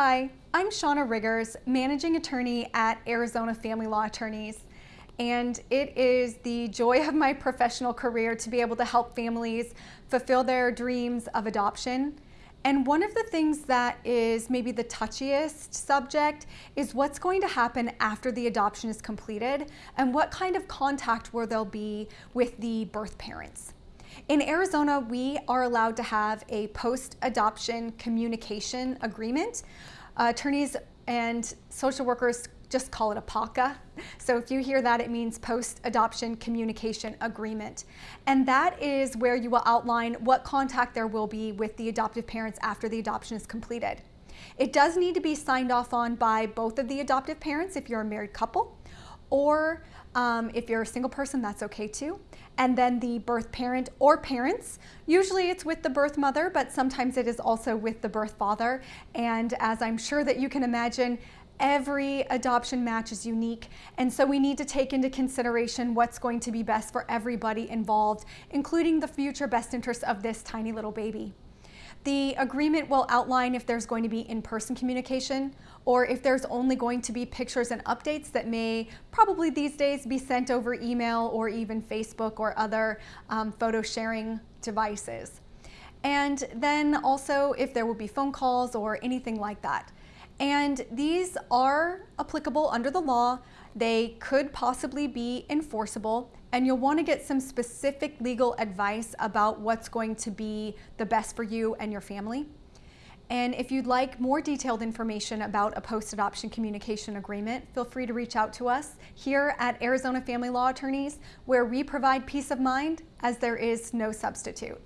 Hi, I'm Shauna Riggers, Managing Attorney at Arizona Family Law Attorneys. And it is the joy of my professional career to be able to help families fulfill their dreams of adoption. And one of the things that is maybe the touchiest subject is what's going to happen after the adoption is completed and what kind of contact will there be with the birth parents. In Arizona, we are allowed to have a post-adoption communication agreement. Uh, attorneys and social workers just call it a PACA. So if you hear that, it means post-adoption communication agreement. And that is where you will outline what contact there will be with the adoptive parents after the adoption is completed. It does need to be signed off on by both of the adoptive parents if you're a married couple, or um, if you're a single person, that's okay too. And then the birth parent or parents. Usually it's with the birth mother, but sometimes it is also with the birth father. And as I'm sure that you can imagine, every adoption match is unique. And so we need to take into consideration what's going to be best for everybody involved, including the future best interests of this tiny little baby. The agreement will outline if there's going to be in-person communication or if there's only going to be pictures and updates that may probably these days be sent over email or even Facebook or other um, photo sharing devices. And then also if there will be phone calls or anything like that. And these are applicable under the law. They could possibly be enforceable and you'll want to get some specific legal advice about what's going to be the best for you and your family. And if you'd like more detailed information about a post-adoption communication agreement, feel free to reach out to us here at Arizona Family Law Attorneys, where we provide peace of mind as there is no substitute.